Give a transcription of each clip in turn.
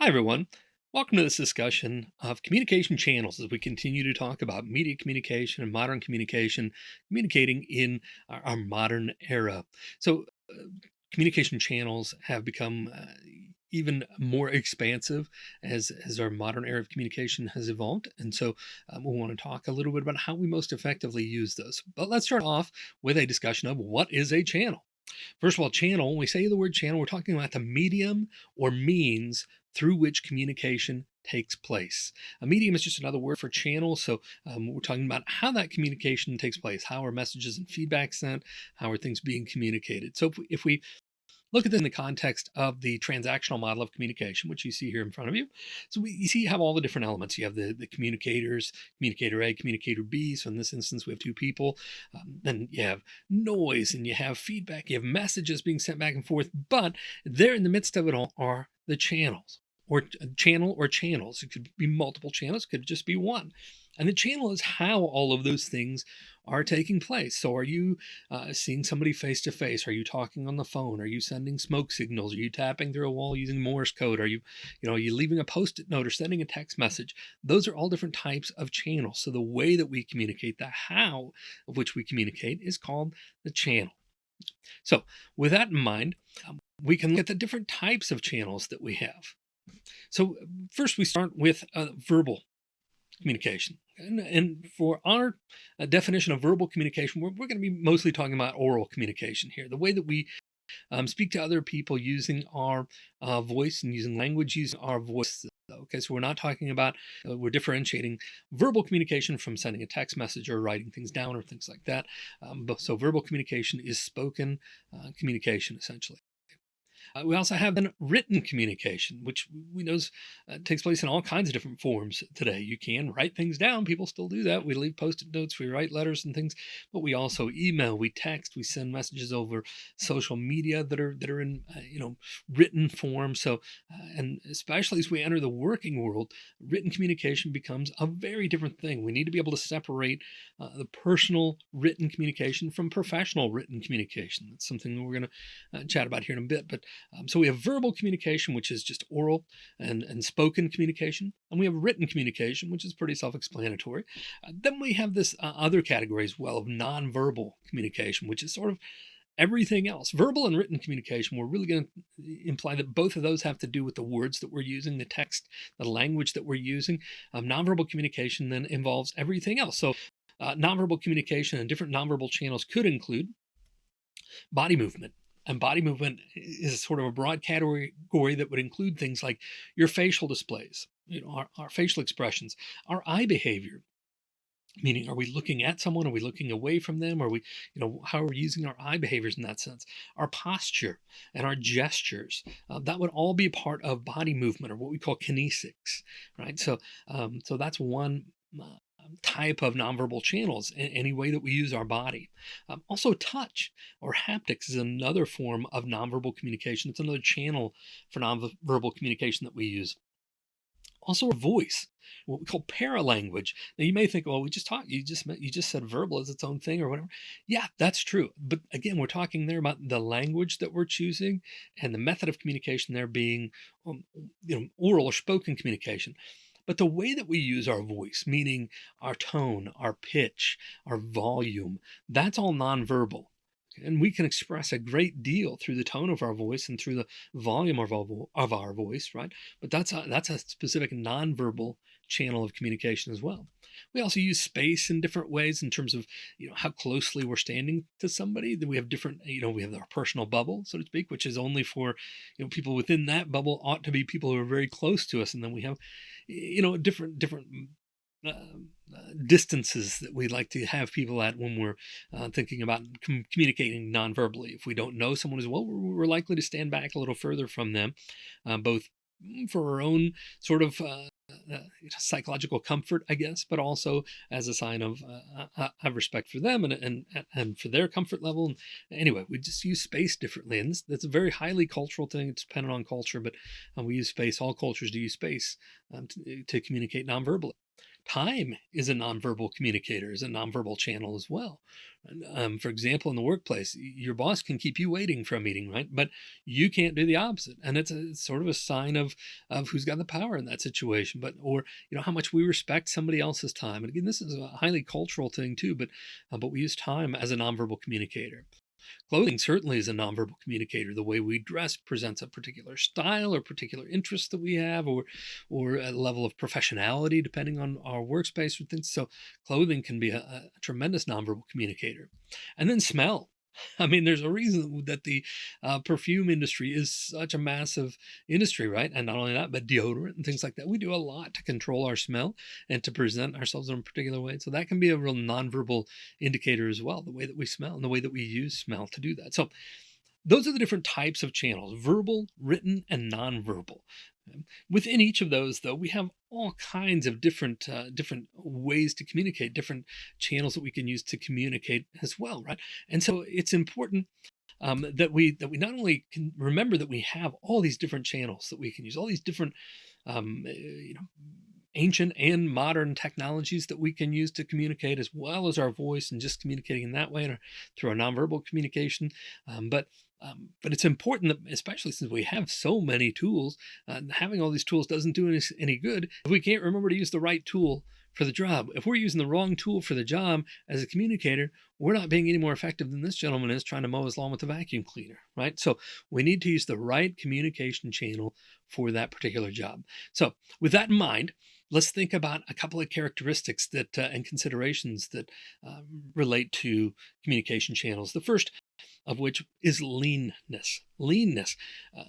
Hi, everyone. Welcome to this discussion of communication channels as we continue to talk about media communication and modern communication, communicating in our, our modern era. So, uh, communication channels have become uh, even more expansive as as our modern era of communication has evolved and so um, we want to talk a little bit about how we most effectively use those but let's start off with a discussion of what is a channel First of all, channel, when we say the word channel, we're talking about the medium or means through which communication takes place. A medium is just another word for channel. So um, we're talking about how that communication takes place. How are messages and feedback sent? How are things being communicated? So if we, if we look at this in the context of the transactional model of communication, which you see here in front of you. So we, you see you have all the different elements. You have the, the communicators, communicator A, communicator B. So in this instance, we have two people. Um, then you have noise and you have feedback. You have messages being sent back and forth. But there in the midst of it all are the channels or channel or channels. It could be multiple channels, could just be one. And the channel is how all of those things are taking place. So are you uh, seeing somebody face to face? Are you talking on the phone? Are you sending smoke signals? Are you tapping through a wall using Morse code? Are you, you know, are you leaving a post-it note or sending a text message? Those are all different types of channels. So the way that we communicate, the how of which we communicate is called the channel. So with that in mind, um, we can look at the different types of channels that we have. So first we start with uh, verbal communication. And, and for our uh, definition of verbal communication, we're, we're going to be mostly talking about oral communication here. The way that we um, speak to other people using our uh, voice and using language using our voice. Okay, so we're not talking about, uh, we're differentiating verbal communication from sending a text message or writing things down or things like that. Um, but, so verbal communication is spoken uh, communication essentially. Uh, we also have then written communication, which we know uh, takes place in all kinds of different forms today. You can write things down. People still do that. We leave post-it notes, we write letters and things, but we also email, we text, we send messages over social media that are that are in uh, you know written form. So, uh, and especially as we enter the working world, written communication becomes a very different thing. We need to be able to separate uh, the personal written communication from professional written communication. That's something that we're going to uh, chat about here in a bit, but um, so we have verbal communication, which is just oral and, and spoken communication. And we have written communication, which is pretty self-explanatory. Uh, then we have this uh, other category as well of nonverbal communication, which is sort of everything else. Verbal and written communication, we're really going to imply that both of those have to do with the words that we're using, the text, the language that we're using. Um, nonverbal communication then involves everything else. So uh, nonverbal communication and different nonverbal channels could include body movement, and body movement is sort of a broad category that would include things like your facial displays, you know, our, our facial expressions, our eye behavior, meaning are we looking at someone? Are we looking away from them? Are we you know how are we using our eye behaviors in that sense? Our posture and our gestures uh, that would all be part of body movement or what we call kinesics right? So um, so that's one uh, type of nonverbal channels in any way that we use our body. Um, also touch or haptics is another form of nonverbal communication. It's another channel for nonverbal communication that we use. Also voice, what we call paralanguage. Now you may think, well, we just talked, you just you just said verbal as its own thing or whatever. Yeah, that's true. But again, we're talking there about the language that we're choosing and the method of communication there being um, you know, oral or spoken communication. But the way that we use our voice, meaning our tone, our pitch, our volume, that's all nonverbal. And we can express a great deal through the tone of our voice and through the volume of our, of our voice, right? But that's a, that's a specific nonverbal channel of communication as well. We also use space in different ways in terms of, you know, how closely we're standing to somebody. Then we have different, you know, we have our personal bubble, so to speak, which is only for, you know, people within that bubble ought to be people who are very close to us. And then we have, you know, different, different uh, uh, distances that we like to have people at when we're uh, thinking about com communicating non-verbally. If we don't know someone as well, we're, we're, likely to stand back a little further from them, uh, both for our own sort of uh, uh, psychological comfort, I guess, but also as a sign of uh, uh, have respect for them and, and and for their comfort level. Anyway, we just use space differently, and that's a very highly cultural thing. It's dependent on culture, but uh, we use space. All cultures do use space um, to, to communicate nonverbally. Time is a nonverbal communicator, is a nonverbal channel as well. Um, for example, in the workplace, your boss can keep you waiting for a meeting, right? But you can't do the opposite, and it's, a, it's sort of a sign of of who's got the power in that situation. But or you know how much we respect somebody else's time. And again, this is a highly cultural thing too. But uh, but we use time as a nonverbal communicator. Clothing certainly is a nonverbal communicator. The way we dress presents a particular style or particular interest that we have, or or a level of professionality depending on our workspace or things. So clothing can be a, a tremendous nonverbal communicator. And then smell. I mean, there's a reason that the uh, perfume industry is such a massive industry, right? And not only that, but deodorant and things like that. We do a lot to control our smell and to present ourselves in a particular way. So that can be a real nonverbal indicator as well, the way that we smell and the way that we use smell to do that. So those are the different types of channels verbal, written, and nonverbal. Within each of those, though, we have all kinds of different uh, different ways to communicate, different channels that we can use to communicate as well, right? And so it's important um, that we that we not only can remember that we have all these different channels that we can use, all these different um, uh, you know ancient and modern technologies that we can use to communicate as well as our voice and just communicating in that way our, through our nonverbal communication um, but um, but it's important that especially since we have so many tools uh, having all these tools doesn't do any, any good. If we can't remember to use the right tool for the job if we're using the wrong tool for the job as a communicator we're not being any more effective than this gentleman is trying to mow his lawn with a vacuum cleaner right? So we need to use the right communication channel for that particular job. So with that in mind let's think about a couple of characteristics that uh, and considerations that uh, relate to communication channels. The first of which is leanness. Leanness. Uh,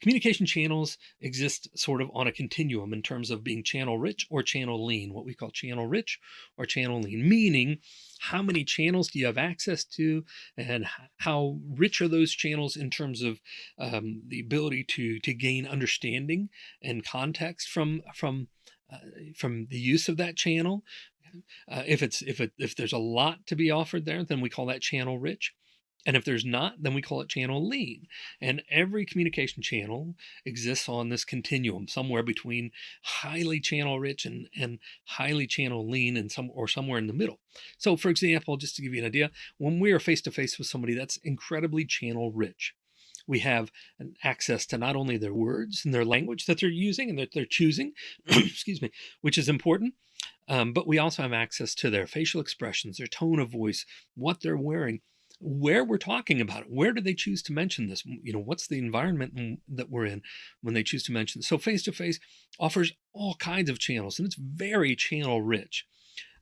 communication channels exist sort of on a continuum in terms of being channel rich or channel lean, what we call channel rich or channel lean, meaning how many channels do you have access to and how rich are those channels in terms of um, the ability to to gain understanding and context from from uh, from the use of that channel uh, if it's if it if there's a lot to be offered there then we call that channel rich and if there's not, then we call it channel lean. And every communication channel exists on this continuum, somewhere between highly channel rich and, and highly channel lean and some or somewhere in the middle. So for example, just to give you an idea, when we are face to face with somebody that's incredibly channel rich, we have an access to not only their words and their language that they're using and that they're choosing, excuse me, which is important, um, but we also have access to their facial expressions, their tone of voice, what they're wearing, where we're talking about it. Where do they choose to mention this? You know, what's the environment that we're in when they choose to mention? So face to face offers all kinds of channels, and it's very channel rich.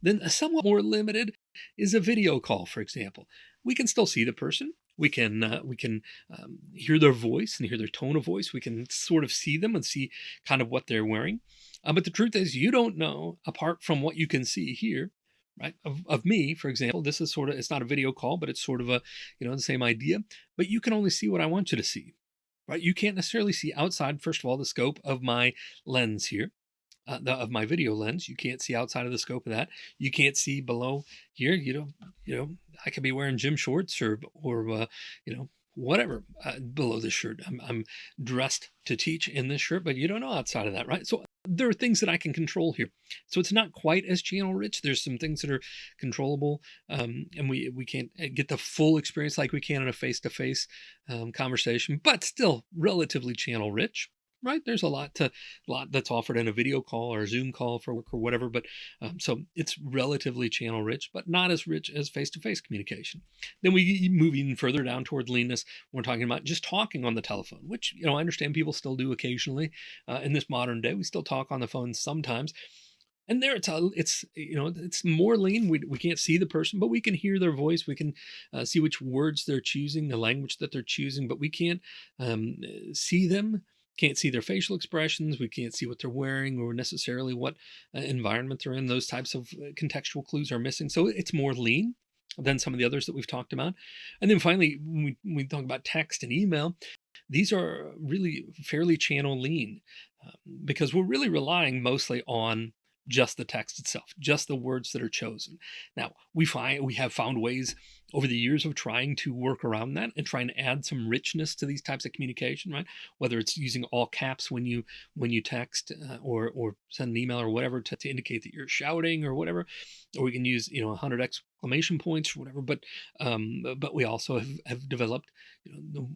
Then somewhat more limited is a video call, for example. We can still see the person. We can uh, we can um, hear their voice and hear their tone of voice. We can sort of see them and see kind of what they're wearing. Uh, but the truth is, you don't know apart from what you can see here, right? Of, of me, for example, this is sort of it's not a video call, but it's sort of a you know the same idea. But you can only see what I want you to see, right? You can't necessarily see outside. First of all, the scope of my lens here uh, the, of my video lens. You can't see outside of the scope of that. You can't see below here. You know, you know, I could be wearing gym shorts or or uh, you know whatever uh, below this shirt. I'm, I'm dressed to teach in this shirt, but you don't know outside of that, right? So there are things that I can control here. So it's not quite as channel rich. There's some things that are controllable, um, and we we can't uh, get the full experience like we can in a face to face conversation, but still relatively channel rich right there's a lot to lot that's offered in a video call or a zoom call for work or whatever but um, so it's relatively channel rich but not as rich as face-to-face communication. Then we move even further down toward leanness we're talking about just talking on the telephone which you know i understand people still do occasionally uh, in this modern day we still talk on the phone sometimes. And there it's a, it's you know it's more lean we, we can't see the person but we can hear their voice we can uh, see which words they're choosing the language that they're choosing but we can't um, see them can't see their facial expressions we can't see what they're wearing or necessarily what uh, environment they're in those types of uh, contextual clues are missing. So it's more lean than some of the others that we've talked about. And then finally when we, when we talk about text and email these are really fairly channel lean um, because we're really relying mostly on just the text itself, just the words that are chosen. Now, we find we have found ways over the years of trying to work around that and trying to add some richness to these types of communication, right? Whether it's using all caps when you when you text uh, or or send an email or whatever to, to indicate that you're shouting or whatever, or we can use you know 100 exclamation points or whatever. But um, but we also have, have developed you know,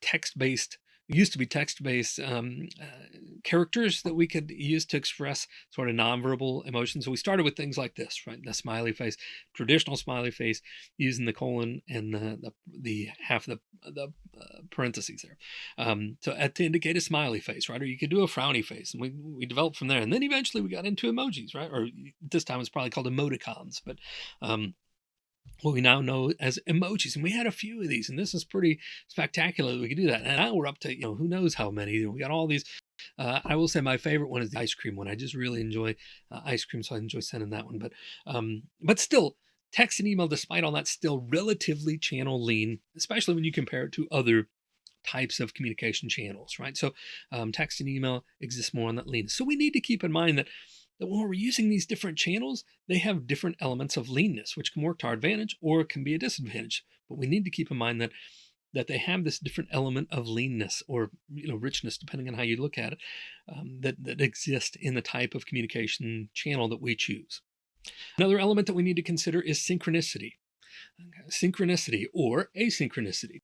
text based used to be text-based um, uh, characters that we could use to express sort of nonverbal emotions. So we started with things like this, right? The smiley face, traditional smiley face, using the colon and the the, the half the the uh, parentheses there, um, so to indicate a smiley face, right? Or you could do a frowny face, and we we developed from there. And then eventually we got into emojis, right? Or this time it's probably called emoticons, but um, what we now know as emojis. And we had a few of these, and this is pretty spectacular that we could do that. And now we're up to, you know, who knows how many. We got all these. Uh, I will say my favorite one is the ice cream one. I just really enjoy uh, ice cream, so I enjoy sending that one. But, um, but still, text and email, despite all that, still relatively channel lean, especially when you compare it to other types of communication channels, right? So um, text and email exists more on that lean. So we need to keep in mind that that when we're using these different channels, they have different elements of leanness, which can work to our advantage or can be a disadvantage. But we need to keep in mind that that they have this different element of leanness or you know richness, depending on how you look at it, um, that that exists in the type of communication channel that we choose. Another element that we need to consider is synchronicity. Synchronicity or asynchronicity.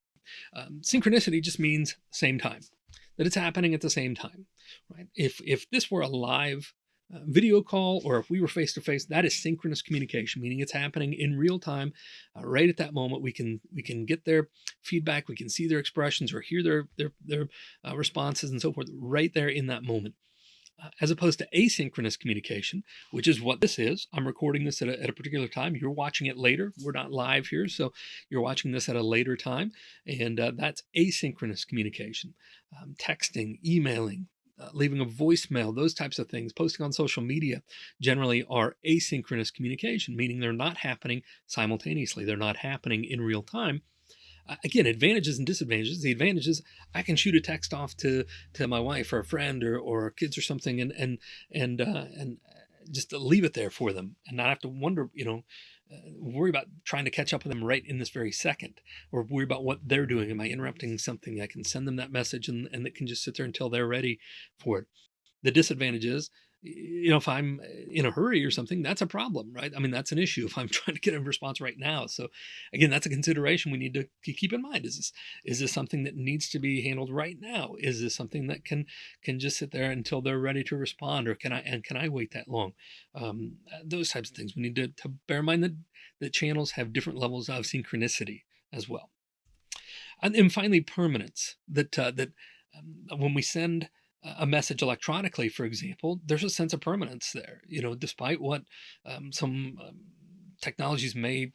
Um, synchronicity just means same time, that it's happening at the same time, right? If if this were a live video call or if we were face to face that is synchronous communication meaning it's happening in real time uh, right at that moment. We can we can get their feedback we can see their expressions or hear their their, their uh, responses and so forth right there in that moment. Uh, as opposed to asynchronous communication which is what this is. I'm recording this at a, at a particular time. You're watching it later. We're not live here so you're watching this at a later time. And uh, that's asynchronous communication. Um, texting emailing uh, leaving a voicemail, those types of things, posting on social media generally are asynchronous communication, meaning they're not happening simultaneously. They're not happening in real time. Uh, again, advantages and disadvantages. The advantages, I can shoot a text off to to my wife or a friend or or kids or something, and and and uh, and just leave it there for them, and not have to wonder, you know, worry about trying to catch up with them right in this very second or worry about what they're doing. Am I interrupting something? I can send them that message and, and it can just sit there until they're ready for it. The disadvantage is you know, if I'm in a hurry or something, that's a problem, right? I mean, that's an issue if I'm trying to get a response right now. So again, that's a consideration we need to keep in mind. Is this, is this something that needs to be handled right now? Is this something that can, can just sit there until they're ready to respond or can I, and can I wait that long? Um, uh, those types of things we need to, to bear in mind that, that channels have different levels of synchronicity as well. And finally, permanence that, uh, that um, when we send a message electronically, for example, there's a sense of permanence there, you know, despite what um, some um, technologies may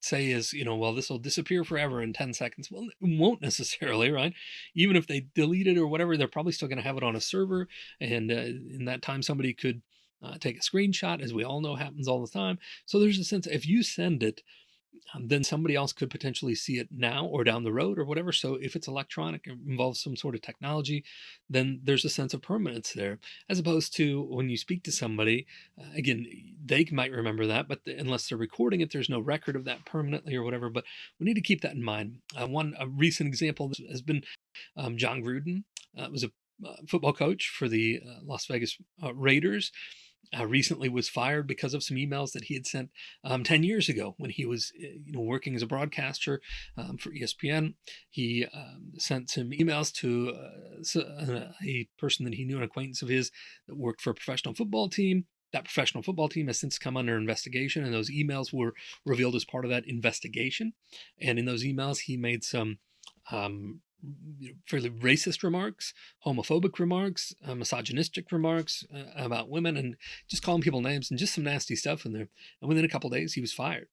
say is, you know, well, this will disappear forever in 10 seconds. Well, it won't necessarily, right? Even if they delete it or whatever, they're probably still going to have it on a server. And uh, in that time, somebody could uh, take a screenshot, as we all know happens all the time. So there's a sense if you send it, then somebody else could potentially see it now or down the road or whatever. So if it's electronic, it involves some sort of technology, then there's a sense of permanence there, as opposed to when you speak to somebody, uh, again, they might remember that, but the, unless they're recording it, there's no record of that permanently or whatever. But we need to keep that in mind. Uh, one a recent example has been um, Jon Gruden. Uh, was a uh, football coach for the uh, Las Vegas uh, Raiders uh, recently was fired because of some emails that he had sent um, 10 years ago when he was uh, you know working as a broadcaster um, for espn he um, sent some emails to uh, a person that he knew an acquaintance of his that worked for a professional football team. That professional football team has since come under investigation and those emails were revealed as part of that investigation. And in those emails he made some um, fairly racist remarks, homophobic remarks, uh, misogynistic remarks uh, about women, and just calling people names and just some nasty stuff in there. And within a couple days, he was fired.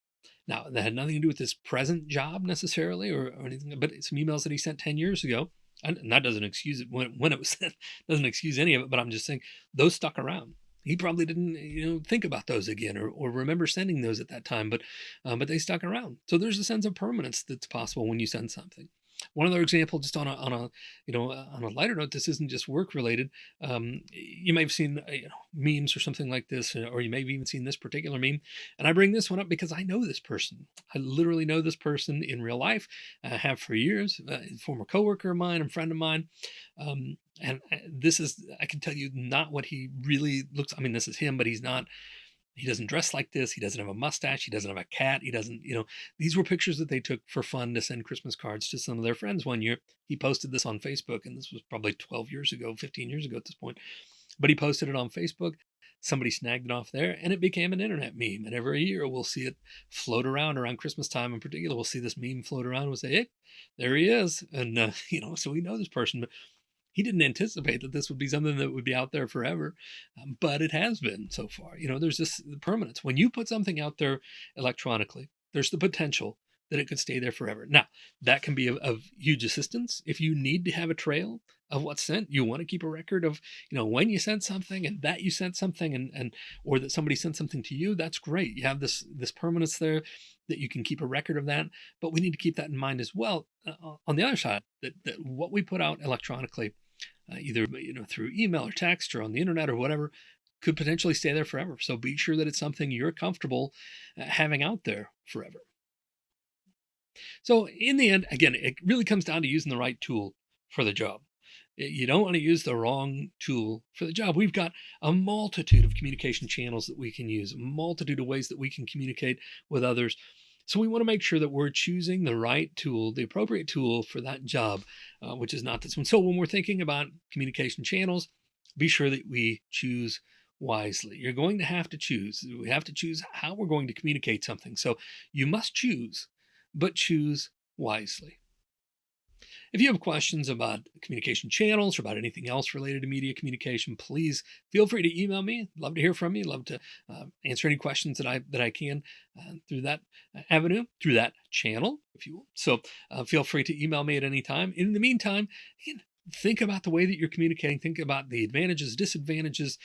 Now, that had nothing to do with his present job necessarily or, or anything, but some emails that he sent 10 years ago. And that doesn't excuse it when, when it was sent, doesn't excuse any of it, but I'm just saying those stuck around. He probably didn't, you know, think about those again or, or remember sending those at that time, but, um, but they stuck around. So there's a sense of permanence that's possible when you send something. One other example, just on a, on a you know uh, on a lighter note, this isn't just work related. Um, you may have seen uh, you know, memes or something like this, uh, or you may have even seen this particular meme. And I bring this one up because I know this person. I literally know this person in real life. I have for years. Former coworker of mine, and friend of mine. Um, and this is I can tell you not what he really looks. I mean, this is him, but he's not he doesn't dress like this. He doesn't have a mustache. He doesn't have a cat. He doesn't, you know, these were pictures that they took for fun to send Christmas cards to some of their friends one year. He posted this on Facebook, and this was probably 12 years ago, 15 years ago at this point. But he posted it on Facebook. Somebody snagged it off there, and it became an internet meme. And every year we'll see it float around around Christmas time in particular. We'll see this meme float around. We'll say, hey, there he is. And, uh, you know, so we know this person. But he didn't anticipate that this would be something that would be out there forever, um, but it has been so far. You know, there's this permanence. When you put something out there electronically, there's the potential that it could stay there forever. Now, that can be of, of, huge assistance. If you need to have a trail of what's sent, you want to keep a record of, you know, when you sent something and that you sent something and, and, or that somebody sent something to you, that's great. You have this, this permanence there that you can keep a record of that, but we need to keep that in mind as well. Uh, on the other side, that, that what we put out electronically uh, either you know through email or text or on the internet or whatever could potentially stay there forever so be sure that it's something you're comfortable uh, having out there forever so in the end again it really comes down to using the right tool for the job you don't want to use the wrong tool for the job. We've got a multitude of communication channels that we can use, a multitude of ways that we can communicate with others. So we want to make sure that we're choosing the right tool, the appropriate tool for that job, uh, which is not this one. So when we're thinking about communication channels, be sure that we choose wisely. You're going to have to choose. We have to choose how we're going to communicate something. So you must choose, but choose wisely. If you have questions about communication channels or about anything else related to media communication, please feel free to email me. Love to hear from you. Love to uh, answer any questions that I that I can uh, through that avenue, through that channel, if you will. So uh, feel free to email me at any time. In the meantime, think about the way that you're communicating. Think about the advantages, disadvantages,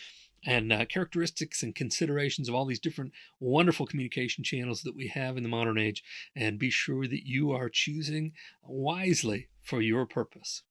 and uh, characteristics and considerations of all these different wonderful communication channels that we have in the modern age. And be sure that you are choosing wisely for your purpose.